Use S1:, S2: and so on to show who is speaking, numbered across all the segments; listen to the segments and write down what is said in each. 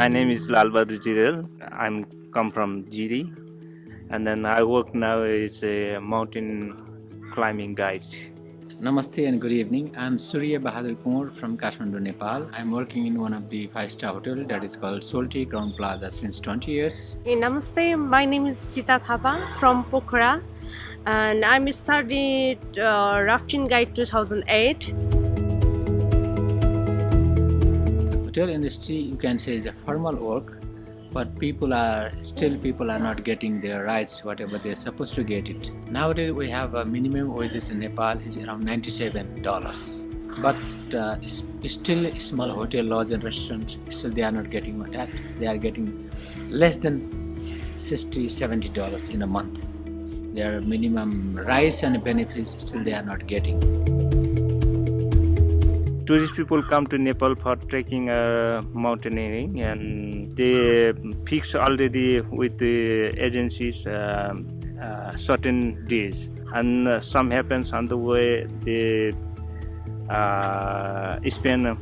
S1: My name is Lalbadu Jirel. I'm come from Jiri, and then I work now as a mountain climbing guide.
S2: Namaste and good evening. I'm Surya Bahadur Kumar from Kathmandu, Nepal. I'm working in one of the five-star hotel that is called Soaltee Crowne Plaza since 20 years.
S3: Hey, namaste, my name is Sita Thapa from Pokhara and I'm studied uh, Rafting Guide 2008.
S2: Hotel industry you can say is a formal work but people are still people are not getting their rights whatever they're supposed to get it. Nowadays we have a minimum wages in nepal is around 97 dollars. But uh, still small hotel lodge and restaurants still they are not getting that they are getting less than 60 70 dollars in a month. Their minimum rights and benefits still they are not getting
S1: tourist people come to Nepal for trekking uh, mountaineering and they fix already with the agencies uh, uh, certain days and uh, some happens on the way they uh, spend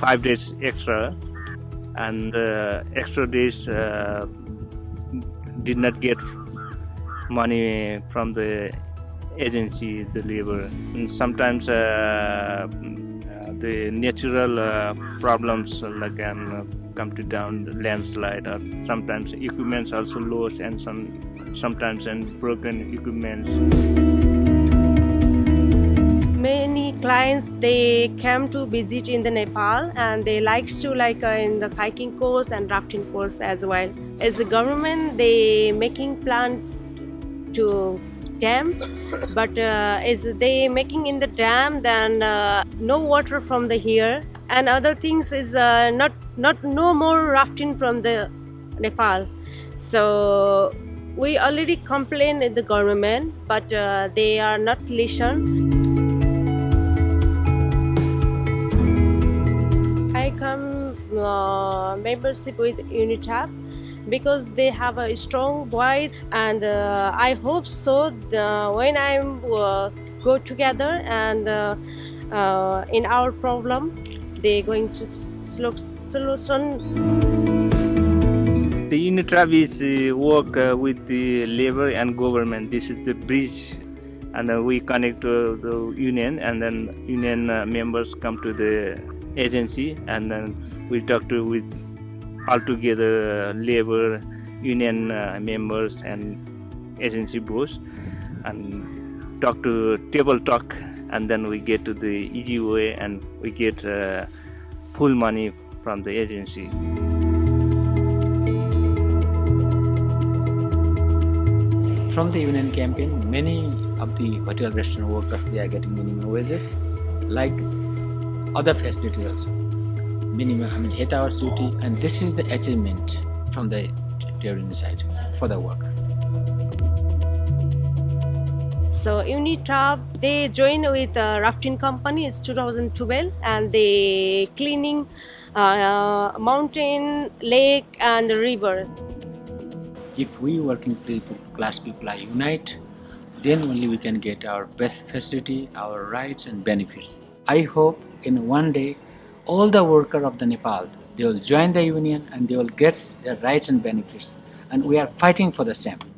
S1: five days extra and uh, extra days did not get money from the agency the labor. And sometimes the natural uh, problems like can uh, come to down landslide or sometimes equipments also lost and some sometimes and broken equipments.
S3: Many clients they come to visit in the Nepal and they likes to like uh, in the hiking course and rafting course as well. As the government they making plan to dam but uh, is they making in the dam then uh, no water from the here. And other things is uh, not not no more rafting from the Nepal. So we already complained in the government but uh, they are not listen. I come uh, membership with UNITRAV because they have a strong voice and uh, I hope so when I uh, go together and uh, uh in our problem they're going to solution.
S1: The UNITRAV is uh, work uh, with the labor and government. This is the bridge and we connect to the union and then union members come to the agency and then we talk to with altogether labor union uh, members and agency boss and talk to table talk and then we get to the easy way and we get uh, full money from the agency.
S2: From the union campaign many of the hotel restaurant workers they are getting minimum wages like other facilities also minimum, I mean 8 hours duty and this is the achievement from the touring side for the worker.
S3: So UNITRAV, they join with a rafting company, it's 2012 and they cleaning uh, mountain, lake and river.
S2: If we working people, class people are unite, then only we can get our best facility, our rights and benefits. I hope in one day all the workers of the Nepal, they will join the union and they will get their rights and benefits. And we are fighting for the same.